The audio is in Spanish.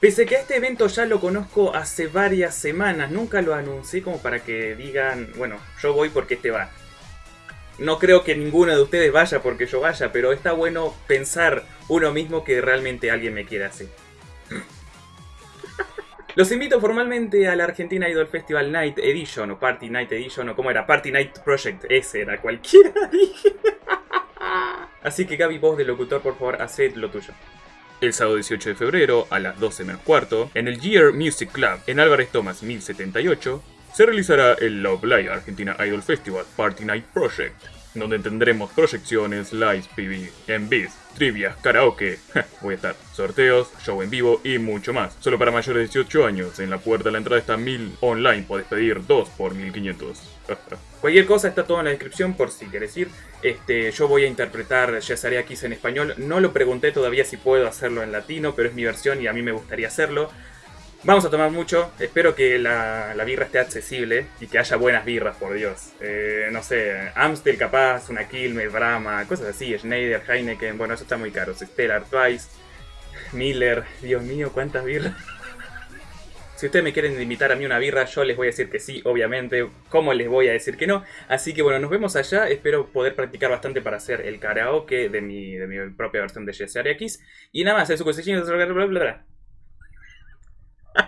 Pese que a este evento ya lo conozco hace varias semanas, nunca lo anuncié como para que digan, bueno, yo voy porque este va. No creo que ninguno de ustedes vaya porque yo vaya, pero está bueno pensar uno mismo que realmente alguien me quiera así. Los invito formalmente a la Argentina Idol Festival Night Edition, o Party Night Edition, o como era, Party Night Project, ese era, cualquiera Así que Gaby, vos de locutor, por favor, haced lo tuyo. El sábado 18 de febrero, a las 12 menos cuarto, en el Year Music Club, en Álvarez Thomas 1078, se realizará el Love Live Argentina Idol Festival Party Night Project, donde tendremos proyecciones, lives, PV, envies, trivias, karaoke, voy a estar, sorteos, show en vivo y mucho más. Solo para mayores de 18 años, en la puerta de la entrada está 1000 online, podés pedir 2 por 1500. Cualquier cosa está todo en la descripción por si quieres ir. Este, yo voy a interpretar Yasarea Kiss en español. No lo pregunté todavía si puedo hacerlo en latino, pero es mi versión y a mí me gustaría hacerlo. Vamos a tomar mucho, espero que la, birra esté accesible y que haya buenas birras, por Dios. Eh, no sé, Amstel capaz, una Quilmes, Brahma, cosas así, Schneider, Heineken, bueno, eso está muy caro. Stellar, Twice, Miller, Dios mío, cuántas birras. Si ustedes me quieren invitar a mí una birra, yo les voy a decir que sí, obviamente. ¿Cómo les voy a decir que no? Así que bueno, nos vemos allá. Espero poder practicar bastante para hacer el karaoke de mi, de mi propia versión de Jesse X. Y nada más, eso bla bla bla.